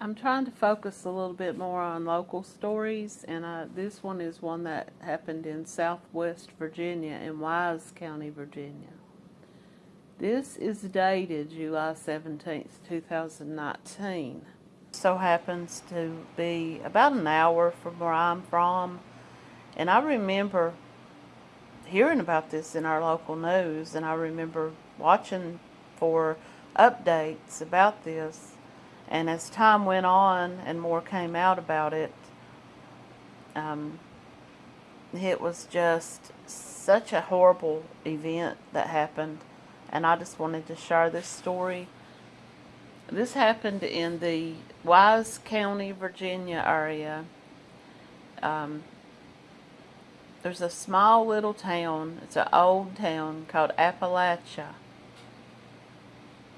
I'm trying to focus a little bit more on local stories, and uh, this one is one that happened in southwest Virginia, in Wise County, Virginia. This is dated July 17th, 2019. So happens to be about an hour from where I'm from, and I remember hearing about this in our local news, and I remember watching for updates about this and as time went on and more came out about it, um, it was just such a horrible event that happened. And I just wanted to share this story. This happened in the Wise County, Virginia area. Um, there's a small little town, it's an old town called Appalachia.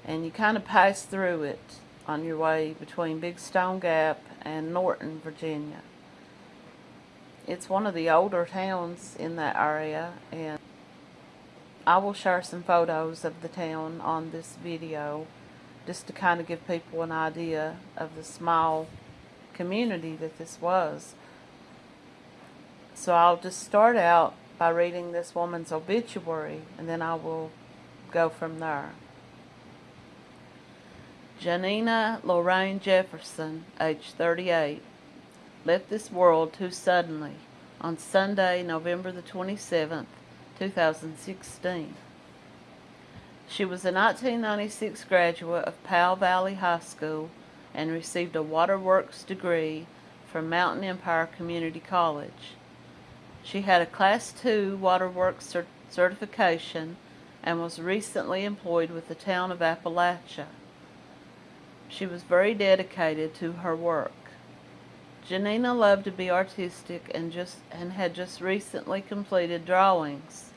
And you kind of pass through it on your way between Big Stone Gap and Norton, Virginia. It's one of the older towns in that area and I will share some photos of the town on this video just to kind of give people an idea of the small community that this was. So I'll just start out by reading this woman's obituary and then I will go from there. Janina Lorraine Jefferson, age 38, left this world too suddenly on Sunday, November the 27th, 2016. She was a 1996 graduate of Powell Valley High School and received a waterworks degree from Mountain Empire Community College. She had a Class II waterworks cert certification and was recently employed with the town of Appalachia. She was very dedicated to her work. Janina loved to be artistic and just and had just recently completed drawings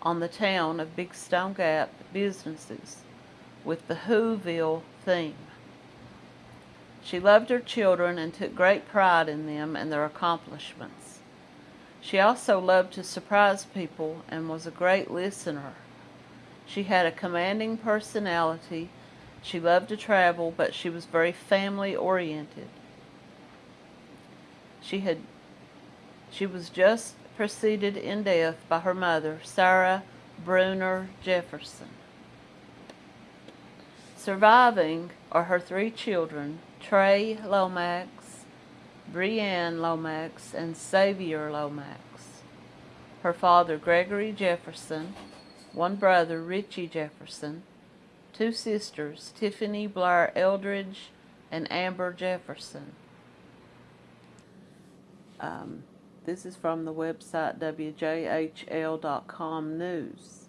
on the town of Big Stone Gap businesses with the Whoville theme. She loved her children and took great pride in them and their accomplishments. She also loved to surprise people and was a great listener. She had a commanding personality she loved to travel, but she was very family oriented. She had she was just preceded in death by her mother, Sarah Bruner Jefferson. Surviving are her three children, Trey Lomax, Brianne Lomax, and Xavier Lomax. Her father, Gregory Jefferson, one brother, Richie Jefferson, two sisters, Tiffany Blair Eldridge and Amber Jefferson. Um, this is from the website WJHL.com News.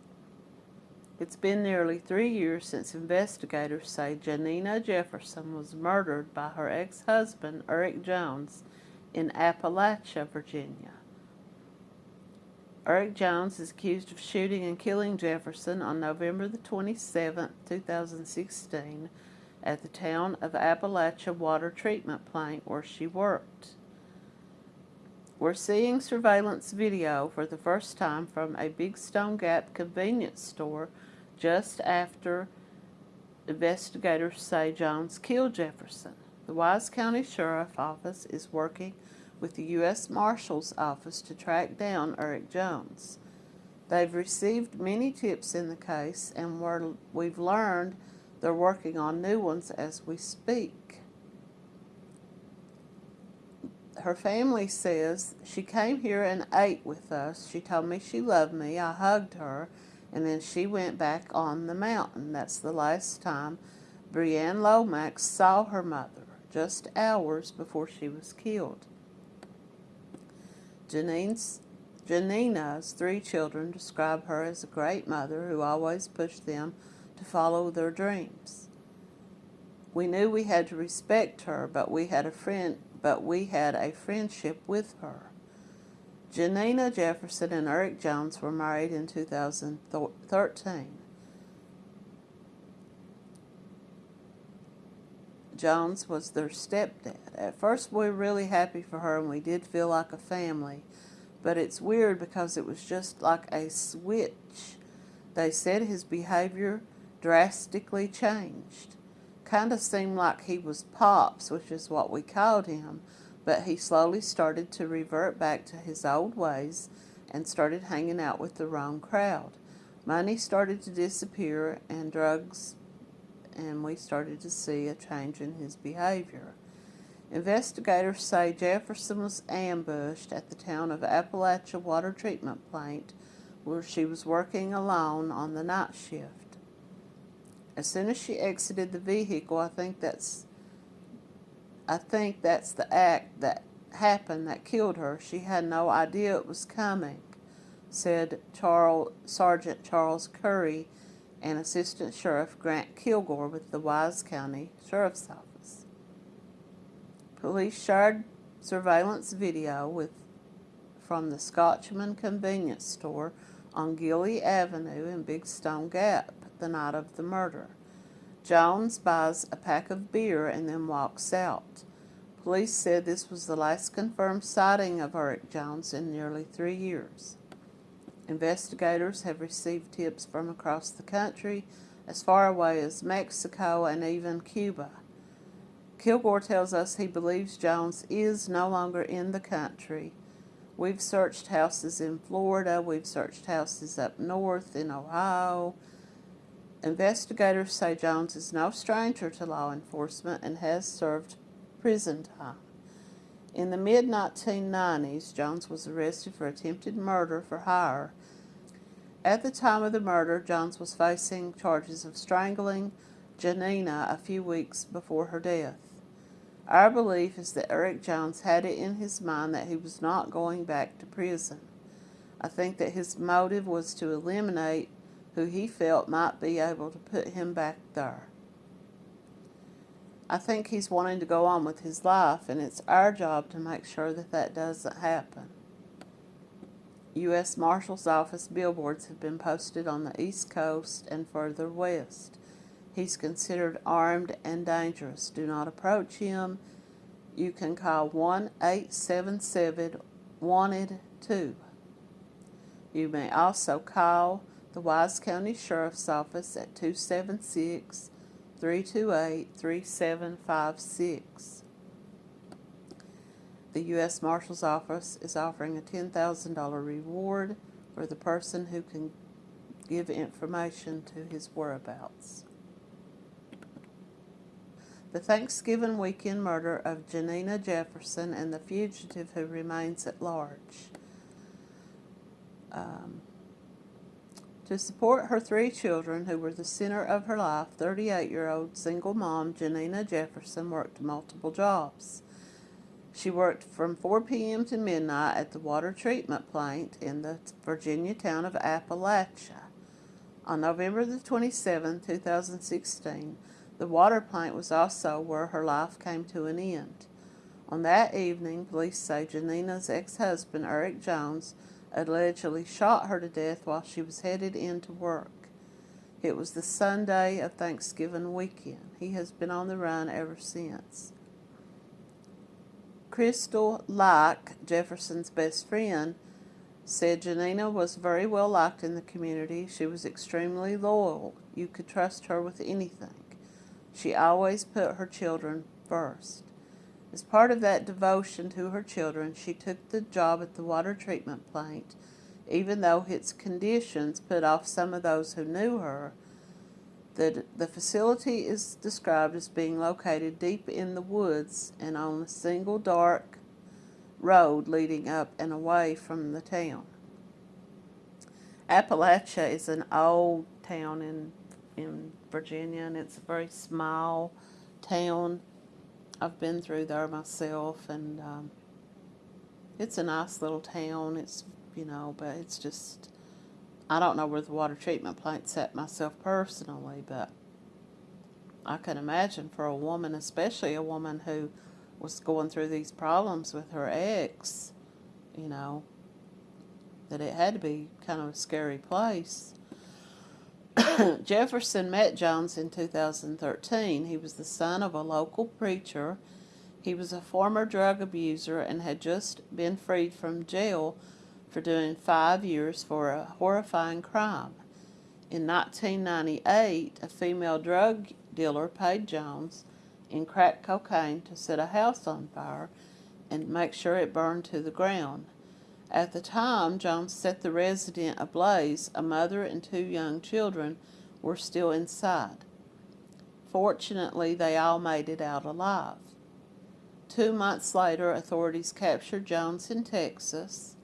It's been nearly three years since investigators say Janina Jefferson was murdered by her ex-husband, Eric Jones, in Appalachia, Virginia. Eric Jones is accused of shooting and killing Jefferson on November the 27th, 2016 at the town of Appalachia Water Treatment Plant where she worked. We're seeing surveillance video for the first time from a Big Stone Gap convenience store just after investigators say Jones killed Jefferson. The Wise County Sheriff's Office is working with the U.S. Marshal's Office to track down Eric Jones. They've received many tips in the case and we've learned they're working on new ones as we speak. Her family says she came here and ate with us. She told me she loved me. I hugged her and then she went back on the mountain. That's the last time Brianne Lomax saw her mother, just hours before she was killed. Janine's, Janina's three children describe her as a great mother who always pushed them to follow their dreams. We knew we had to respect her, but we had a friend, but we had a friendship with her. Janina Jefferson and Eric Jones were married in 2013. Jones was their stepdad. At first we were really happy for her and we did feel like a family, but it's weird because it was just like a switch. They said his behavior drastically changed. Kind of seemed like he was Pops, which is what we called him, but he slowly started to revert back to his old ways and started hanging out with the wrong crowd. Money started to disappear and drugs, and we started to see a change in his behavior. Investigators say Jefferson was ambushed at the town of Appalachia Water Treatment Plant where she was working alone on the night shift. As soon as she exited the vehicle, I think that's I think that's the act that happened that killed her. She had no idea it was coming, said Charles, Sergeant Charles Curry and Assistant Sheriff Grant Kilgore with the Wise County Sheriff's Office. Police shared surveillance video with from the Scotchman convenience store on Gilly Avenue in Big Stone Gap the night of the murder. Jones buys a pack of beer and then walks out. Police said this was the last confirmed sighting of Eric Jones in nearly three years. Investigators have received tips from across the country, as far away as Mexico and even Cuba. Kilgore tells us he believes Jones is no longer in the country. We've searched houses in Florida, we've searched houses up north in Ohio. Investigators say Jones is no stranger to law enforcement and has served prison time. In the mid 1990s, Jones was arrested for attempted murder for hire. At the time of the murder, Jones was facing charges of strangling Janina a few weeks before her death. Our belief is that Eric Jones had it in his mind that he was not going back to prison. I think that his motive was to eliminate who he felt might be able to put him back there. I think he's wanting to go on with his life, and it's our job to make sure that that doesn't happen. U.S. Marshal's Office billboards have been posted on the East Coast and further west. He's considered armed and dangerous. Do not approach him. You can call 1 877 Wanted 2. You may also call the Wise County Sheriff's Office at 276 328 3756. The U.S. Marshal's Office is offering a $10,000 reward for the person who can give information to his whereabouts. The Thanksgiving weekend murder of Janina Jefferson and the fugitive who remains at large. Um, to support her three children, who were the center of her life, 38 year old single mom Janina Jefferson worked multiple jobs. She worked from 4 p.m. to midnight at the water treatment plant in the Virginia town of Appalachia. On November the 27, 2016, the water plant was also where her life came to an end. On that evening, police say Janina's ex-husband, Eric Jones, allegedly shot her to death while she was headed in to work. It was the Sunday of Thanksgiving weekend. He has been on the run ever since. Crystal Like, Jefferson's best friend, said Janina was very well liked in the community. She was extremely loyal. You could trust her with anything. She always put her children first. As part of that devotion to her children, she took the job at the water treatment plant, even though its conditions put off some of those who knew her. The, the facility is described as being located deep in the woods and on a single dark road leading up and away from the town. Appalachia is an old town in in Virginia, and it's a very small town. I've been through there myself, and um, it's a nice little town. It's you know, but it's just I don't know where the water treatment plant's at myself personally, but I can imagine for a woman, especially a woman who was going through these problems with her ex, you know, that it had to be kind of a scary place. Jefferson met Jones in 2013. He was the son of a local preacher. He was a former drug abuser and had just been freed from jail for doing five years for a horrifying crime. In 1998, a female drug dealer paid Jones in crack cocaine to set a house on fire and make sure it burned to the ground. At the time Jones set the residence ablaze, a mother and two young children were still inside. Fortunately, they all made it out alive. Two months later, authorities captured Jones in Texas.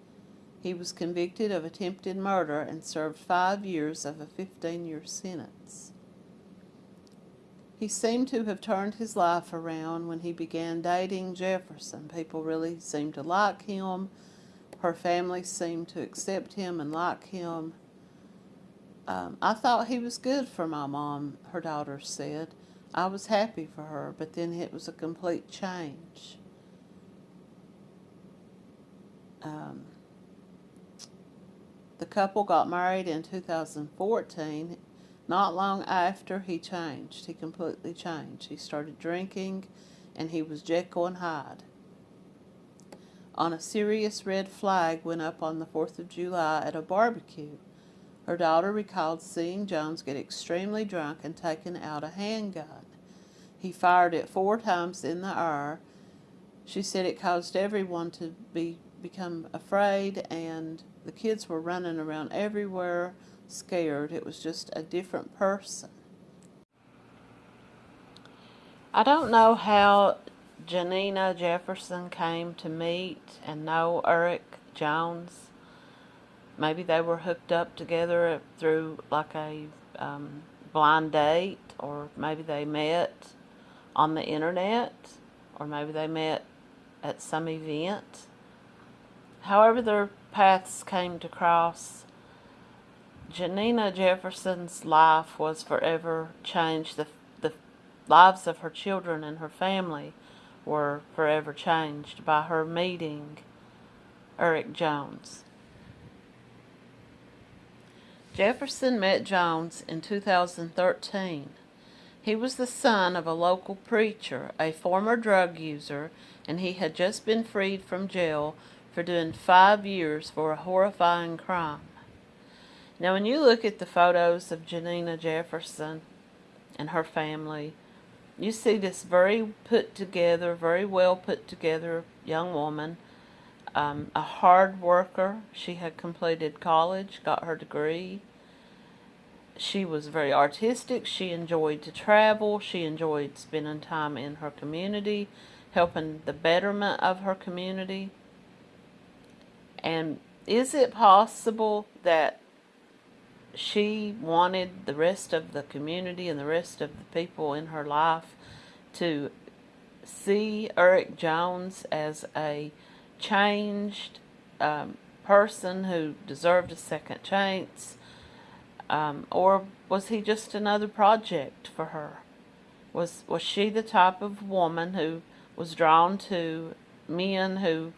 He was convicted of attempted murder and served five years of a 15 year sentence. He seemed to have turned his life around when he began dating Jefferson. People really seemed to like him. Her family seemed to accept him and like him. Um, I thought he was good for my mom, her daughter said. I was happy for her, but then it was a complete change. Um, the couple got married in 2014. Not long after, he changed. He completely changed. He started drinking, and he was Jekyll and Hyde. On a serious red flag went up on the 4th of July at a barbecue. Her daughter recalled seeing Jones get extremely drunk and taking out a handgun. He fired it four times in the air. She said it caused everyone to be become afraid and the kids were running around everywhere scared. It was just a different person. I don't know how Janina Jefferson came to meet and know Eric Jones. Maybe they were hooked up together through like a um, blind date, or maybe they met on the internet, or maybe they met at some event. However, their paths came to cross, Janina Jefferson's life was forever changed. The, the lives of her children and her family were forever changed by her meeting Eric Jones. Jefferson met Jones in 2013. He was the son of a local preacher, a former drug user, and he had just been freed from jail for doing five years for a horrifying crime. Now, when you look at the photos of Janina Jefferson and her family, you see this very put together, very well put together young woman, um, a hard worker. She had completed college, got her degree. She was very artistic. She enjoyed to travel. She enjoyed spending time in her community, helping the betterment of her community. And is it possible that she wanted the rest of the community and the rest of the people in her life to see Eric Jones as a changed um, person who deserved a second chance? Um, or was he just another project for her? Was, was she the type of woman who was drawn to men who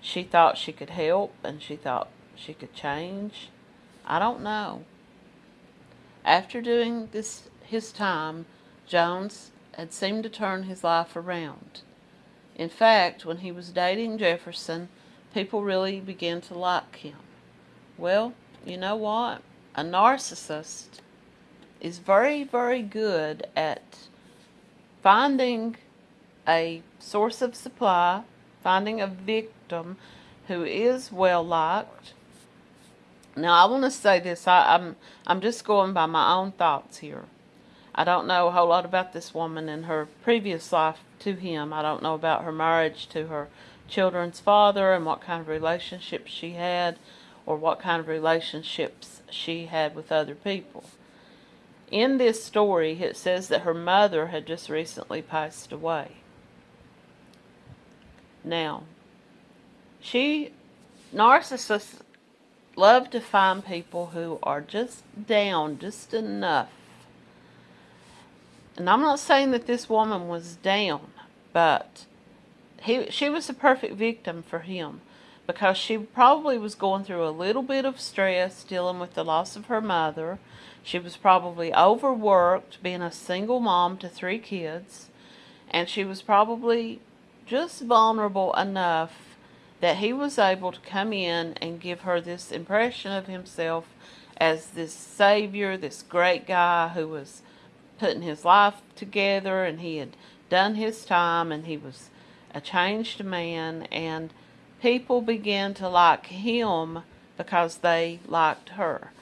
she thought she could help and she thought she could change? I don't know. After doing this his time, Jones had seemed to turn his life around. In fact, when he was dating Jefferson, people really began to like him. Well, you know what? A narcissist is very, very good at finding a source of supply, finding a victim who is well liked, now I want to say this. I, I'm I'm just going by my own thoughts here. I don't know a whole lot about this woman and her previous life to him. I don't know about her marriage to her children's father and what kind of relationships she had or what kind of relationships she had with other people. In this story, it says that her mother had just recently passed away. Now, she, narcissists love to find people who are just down just enough. And I'm not saying that this woman was down, but he she was the perfect victim for him because she probably was going through a little bit of stress dealing with the loss of her mother. She was probably overworked being a single mom to three kids and she was probably just vulnerable enough that he was able to come in and give her this impression of himself as this savior, this great guy who was putting his life together and he had done his time and he was a changed man and people began to like him because they liked her.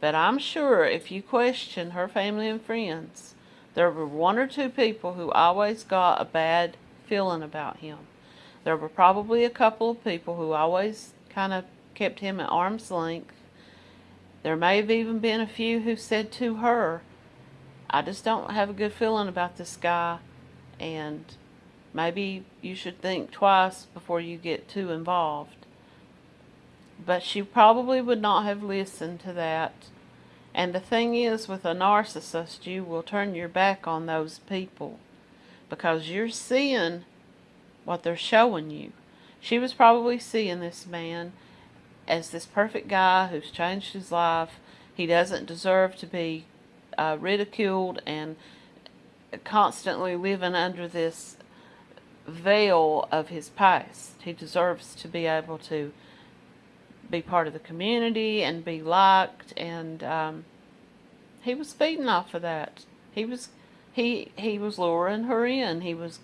But I'm sure if you question her family and friends, there were one or two people who always got a bad feeling about him. There were probably a couple of people who always kind of kept him at arm's length. There may have even been a few who said to her, I just don't have a good feeling about this guy, and maybe you should think twice before you get too involved. But she probably would not have listened to that. And the thing is, with a narcissist, you will turn your back on those people because you're seeing what they're showing you. She was probably seeing this man as this perfect guy who's changed his life. He doesn't deserve to be uh, ridiculed and constantly living under this veil of his past. He deserves to be able to be part of the community and be liked and um, he was feeding off of that. He was he he was luring her in. He was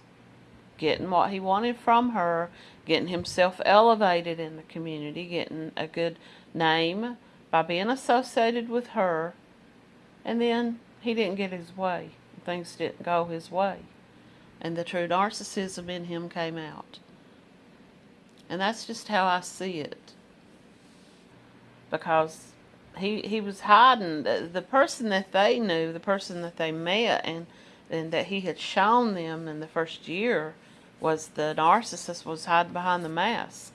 getting what he wanted from her, getting himself elevated in the community, getting a good name by being associated with her. And then he didn't get his way. Things didn't go his way. And the true narcissism in him came out. And that's just how I see it. Because he he was hiding the, the person that they knew, the person that they met and and that he had shown them in the first year was the narcissist was hiding behind the mask.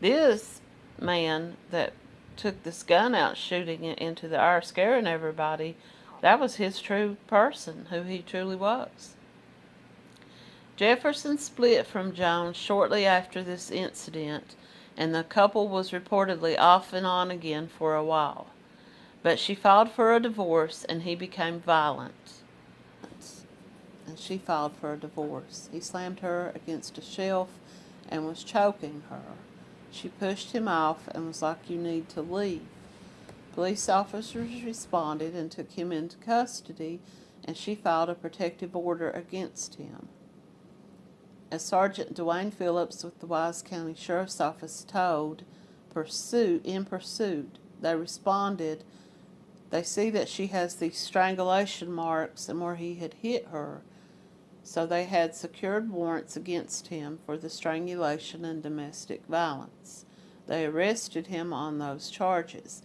This man that took this gun out shooting it into the air scaring everybody, that was his true person, who he truly was. Jefferson split from Jones shortly after this incident, and the couple was reportedly off and on again for a while. But she filed for a divorce, and he became violent she filed for a divorce. He slammed her against a shelf and was choking her. She pushed him off and was like, You need to leave. Police officers responded and took him into custody, and she filed a protective order against him. As Sergeant Dwayne Phillips with the Wise County Sheriff's Office told, pursuit in pursuit, they responded. They see that she has these strangulation marks and where he had hit her so they had secured warrants against him for the strangulation and domestic violence. They arrested him on those charges.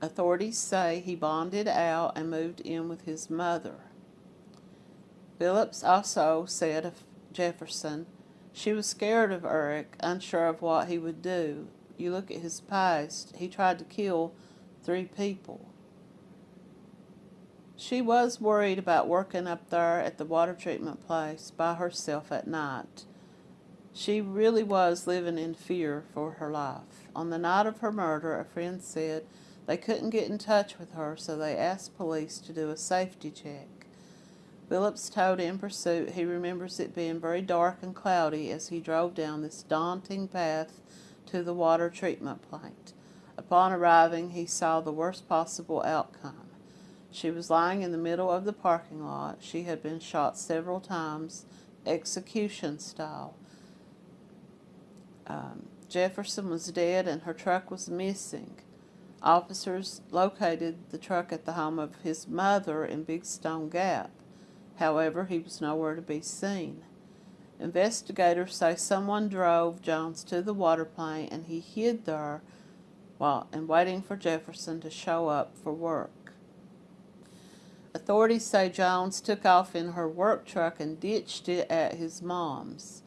Authorities say he bonded out and moved in with his mother. Phillips also said of Jefferson, she was scared of Eric, unsure of what he would do. You look at his past, he tried to kill three people. She was worried about working up there at the water treatment place by herself at night. She really was living in fear for her life. On the night of her murder, a friend said they couldn't get in touch with her, so they asked police to do a safety check. Phillips told In Pursuit he remembers it being very dark and cloudy as he drove down this daunting path to the water treatment plant. Upon arriving, he saw the worst possible outcome. She was lying in the middle of the parking lot. She had been shot several times, execution style. Um, Jefferson was dead and her truck was missing. Officers located the truck at the home of his mother in Big Stone Gap. However, he was nowhere to be seen. Investigators say someone drove Jones to the water plant and he hid there while and waiting for Jefferson to show up for work. Authorities say Jones took off in her work truck and ditched it at his mom's.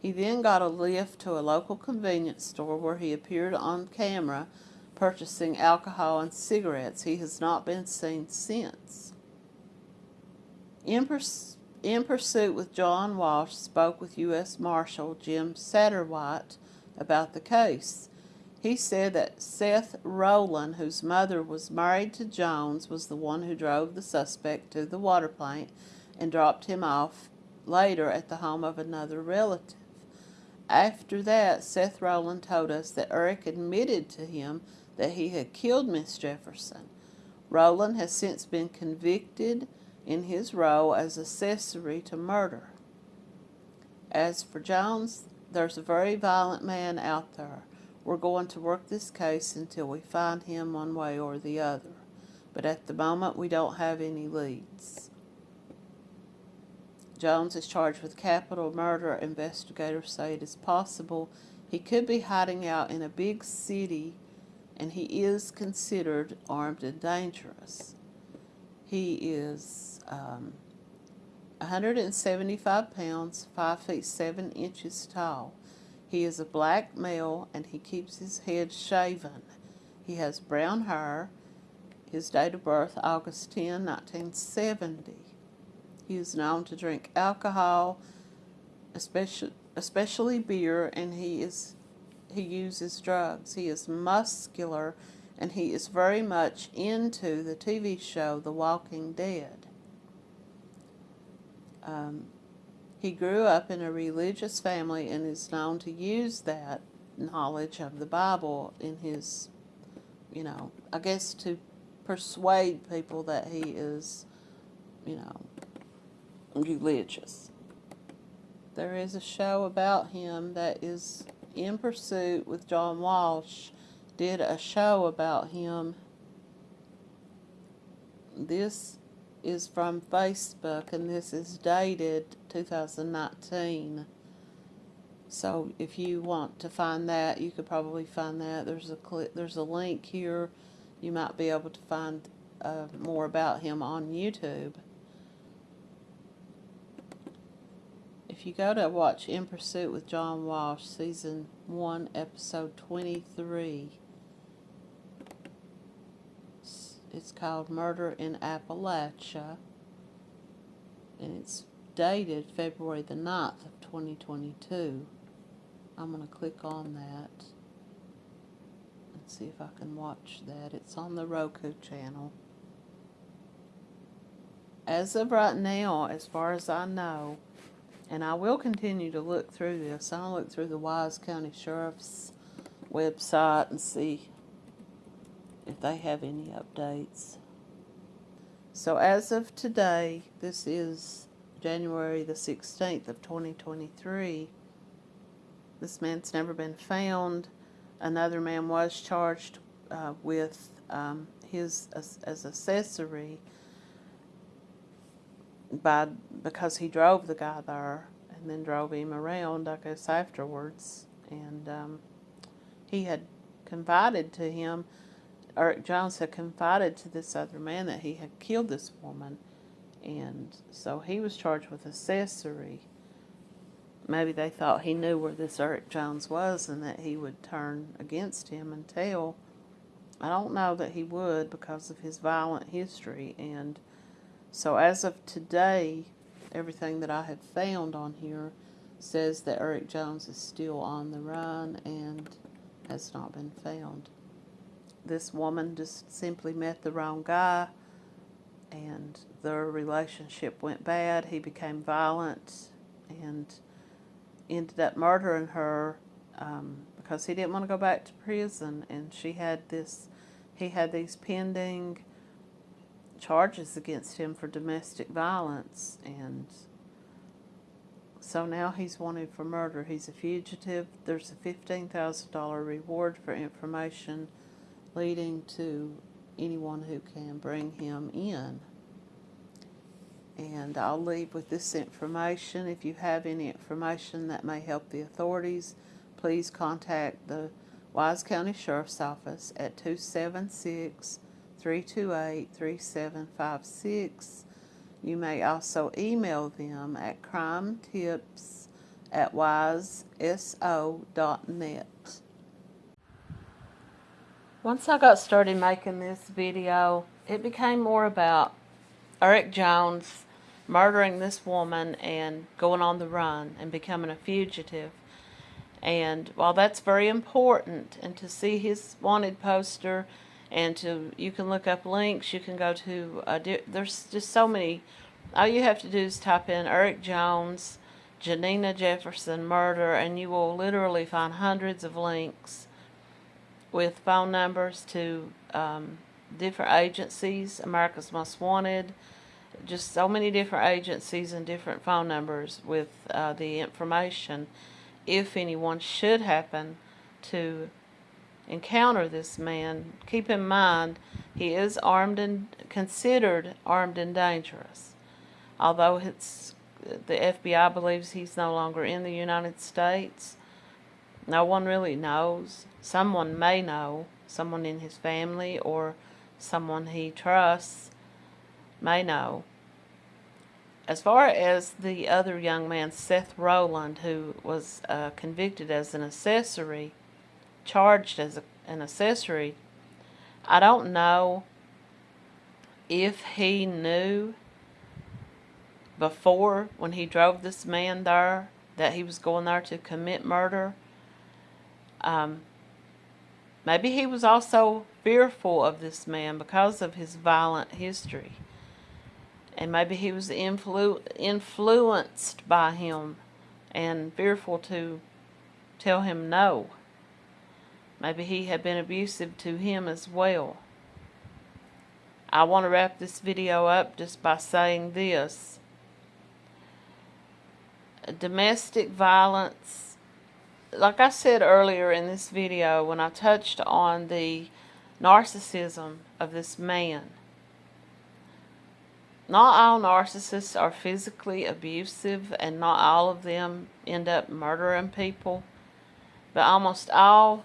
He then got a lift to a local convenience store where he appeared on camera purchasing alcohol and cigarettes. He has not been seen since. In, purs in pursuit with John Walsh spoke with U.S. Marshal Jim Satterwhite about the case. He said that Seth Rowland, whose mother was married to Jones, was the one who drove the suspect to the water plant and dropped him off later at the home of another relative. After that, Seth Rowland told us that Eric admitted to him that he had killed Miss Jefferson. Rowland has since been convicted in his role as accessory to murder. As for Jones, there's a very violent man out there. We're going to work this case until we find him one way or the other. But at the moment, we don't have any leads. Jones is charged with capital murder. Investigators say it is possible he could be hiding out in a big city and he is considered armed and dangerous. He is um, 175 pounds, 5 feet 7 inches tall. He is a black male and he keeps his head shaven. He has brown hair. His date of birth, August 10, 1970. He is known to drink alcohol, especially, especially beer, and he is he uses drugs. He is muscular and he is very much into the TV show The Walking Dead. Um, he grew up in a religious family and is known to use that knowledge of the Bible in his, you know, I guess to persuade people that he is, you know, religious. There is a show about him that is in pursuit with John Walsh did a show about him. This is from Facebook and this is dated 2019. So if you want to find that, you could probably find that. There's a clip, there's a link here. You might be able to find uh, more about him on YouTube. If you go to watch In Pursuit with John Walsh, Season 1, Episode 23, it's called Murder in Appalachia, and it's dated February the 9th of 2022. I'm going to click on that and see if I can watch that. It's on the Roku channel. As of right now, as far as I know, and I will continue to look through this. I'll look through the Wise County Sheriff's website and see if they have any updates. So as of today, this is January the 16th of 2023. This man's never been found. Another man was charged uh, with um, his as, as accessory by because he drove the guy there and then drove him around, I guess, afterwards. And um, he had confided to him, Eric Jones had confided to this other man that he had killed this woman. And so he was charged with accessory. Maybe they thought he knew where this Eric Jones was and that he would turn against him and tell. I don't know that he would because of his violent history and so as of today, everything that I have found on here says that Eric Jones is still on the run and has not been found. This woman just simply met the wrong guy and their relationship went bad. He became violent and ended up murdering her um, because he didn't want to go back to prison and she had this, he had these pending charges against him for domestic violence and so now he's wanted for murder. He's a fugitive. There's a $15,000 reward for information leading to anyone who can bring him in. And I'll leave with this information. If you have any information that may help the authorities, please contact the Wise County Sheriff's Office at 276 328-3756. You may also email them at crimetips at wiseso.net. Once I got started making this video, it became more about Eric Jones murdering this woman and going on the run and becoming a fugitive. And while that's very important, and to see his wanted poster and to you can look up links you can go to uh, there's just so many all you have to do is type in Eric Jones Janina Jefferson murder and you will literally find hundreds of links with phone numbers to um, different agencies, America's Most Wanted, just so many different agencies and different phone numbers with uh, the information if anyone should happen to encounter this man. Keep in mind, he is armed and considered armed and dangerous. Although it's the FBI believes he's no longer in the United States, no one really knows. Someone may know, someone in his family or someone he trusts may know. As far as the other young man, Seth Rowland, who was uh, convicted as an accessory, charged as a, an accessory, I don't know if he knew before when he drove this man there that he was going there to commit murder. Um, maybe he was also fearful of this man because of his violent history. And maybe he was influ influenced by him and fearful to tell him no. Maybe he had been abusive to him as well. I want to wrap this video up just by saying this. Domestic violence, like I said earlier in this video when I touched on the narcissism of this man, not all narcissists are physically abusive and not all of them end up murdering people, but almost all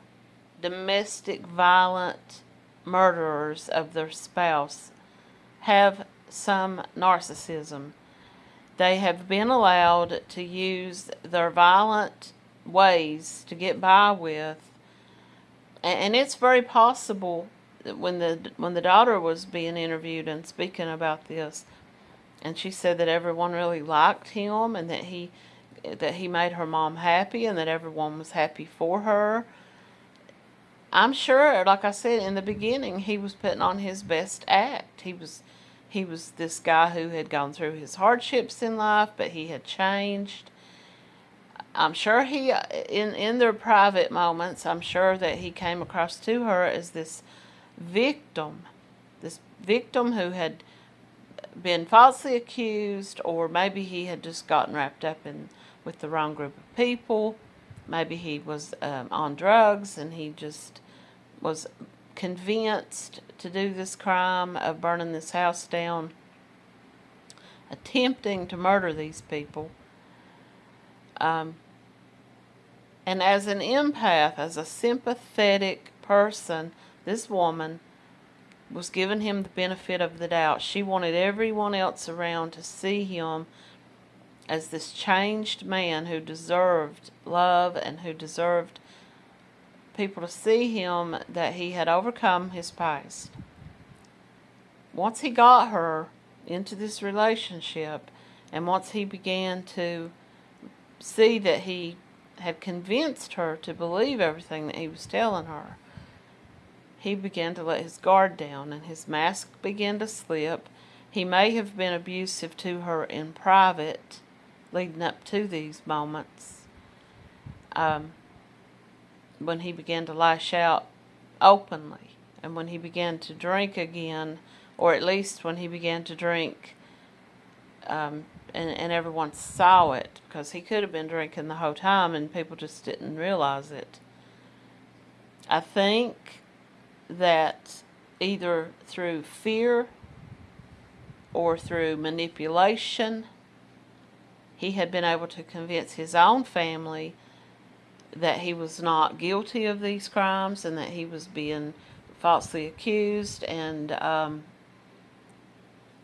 domestic violent murderers of their spouse have some narcissism. They have been allowed to use their violent ways to get by with and it's very possible that when the when the daughter was being interviewed and speaking about this and she said that everyone really liked him and that he that he made her mom happy and that everyone was happy for her I'm sure, like I said in the beginning, he was putting on his best act. He was, he was this guy who had gone through his hardships in life, but he had changed. I'm sure he, in in their private moments, I'm sure that he came across to her as this victim, this victim who had been falsely accused, or maybe he had just gotten wrapped up in with the wrong group of people maybe he was um, on drugs and he just was convinced to do this crime of burning this house down, attempting to murder these people. Um, and as an empath, as a sympathetic person, this woman was giving him the benefit of the doubt. She wanted everyone else around to see him as this changed man who deserved love and who deserved people to see him that he had overcome his past. Once he got her into this relationship and once he began to see that he had convinced her to believe everything that he was telling her, he began to let his guard down and his mask began to slip. He may have been abusive to her in private, leading up to these moments um, when he began to lash out openly and when he began to drink again or at least when he began to drink um, and, and everyone saw it because he could have been drinking the whole time and people just didn't realize it. I think that either through fear or through manipulation he had been able to convince his own family that he was not guilty of these crimes and that he was being falsely accused and um,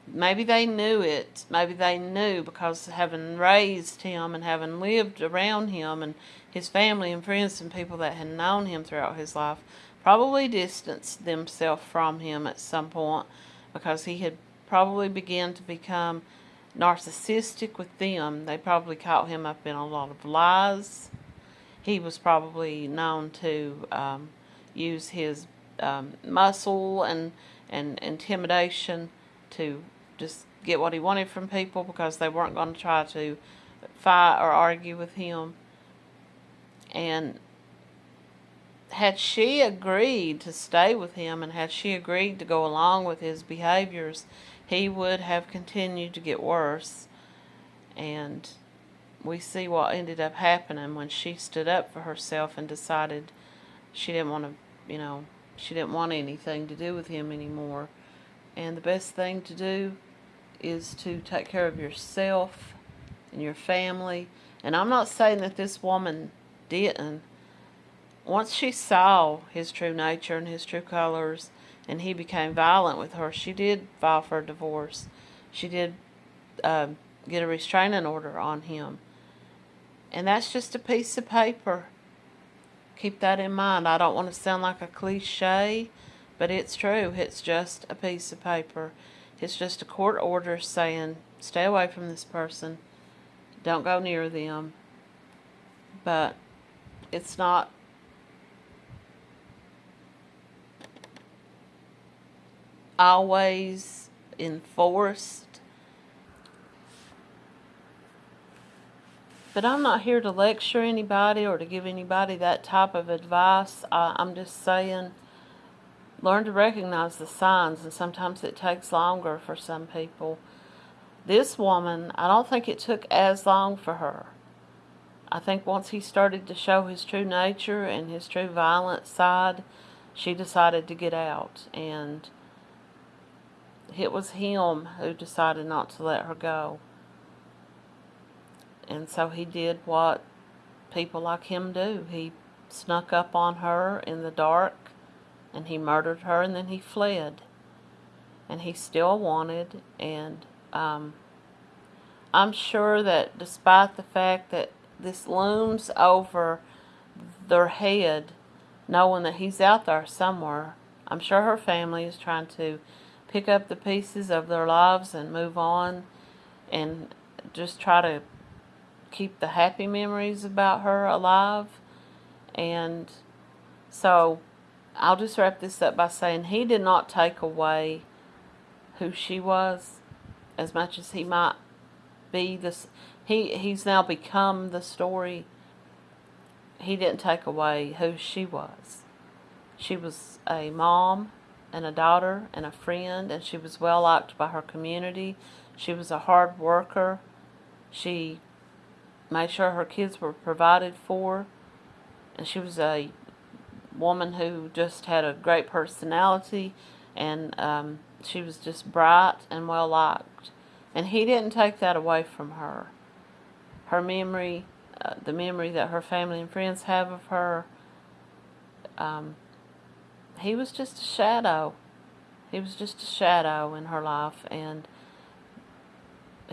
maybe they knew it maybe they knew because having raised him and having lived around him and his family and friends and people that had known him throughout his life probably distanced themselves from him at some point because he had probably begun to become narcissistic with them. They probably caught him up in a lot of lies. He was probably known to um, use his um, muscle and, and intimidation to just get what he wanted from people because they weren't going to try to fight or argue with him. And had she agreed to stay with him and had she agreed to go along with his behaviors, he would have continued to get worse. And we see what ended up happening when she stood up for herself and decided she didn't want to, you know, she didn't want anything to do with him anymore. And the best thing to do is to take care of yourself and your family. And I'm not saying that this woman didn't. Once she saw his true nature and his true colors, and he became violent with her, she did file for a divorce. She did uh, get a restraining order on him. And that's just a piece of paper. Keep that in mind. I don't want to sound like a cliche, but it's true. It's just a piece of paper. It's just a court order saying, stay away from this person. Don't go near them. But it's not always enforced. But I'm not here to lecture anybody or to give anybody that type of advice. I, I'm just saying, learn to recognize the signs, and sometimes it takes longer for some people. This woman, I don't think it took as long for her. I think once he started to show his true nature and his true violent side, she decided to get out. And it was him who decided not to let her go. And so he did what people like him do. He snuck up on her in the dark and he murdered her and then he fled. And he still wanted and um, I'm sure that despite the fact that this looms over their head, knowing that he's out there somewhere, I'm sure her family is trying to pick up the pieces of their lives and move on and just try to keep the happy memories about her alive. And so I'll just wrap this up by saying he did not take away who she was as much as he might be this he he's now become the story he didn't take away who she was she was a mom and a daughter and a friend, and she was well liked by her community. She was a hard worker. She made sure her kids were provided for, and she was a woman who just had a great personality, and um, she was just bright and well liked. And he didn't take that away from her. Her memory, uh, the memory that her family and friends have of her, um, he was just a shadow. He was just a shadow in her life, and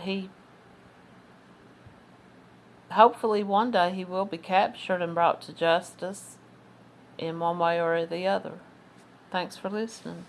he hopefully one day he will be captured and brought to justice in one way or the other. Thanks for listening.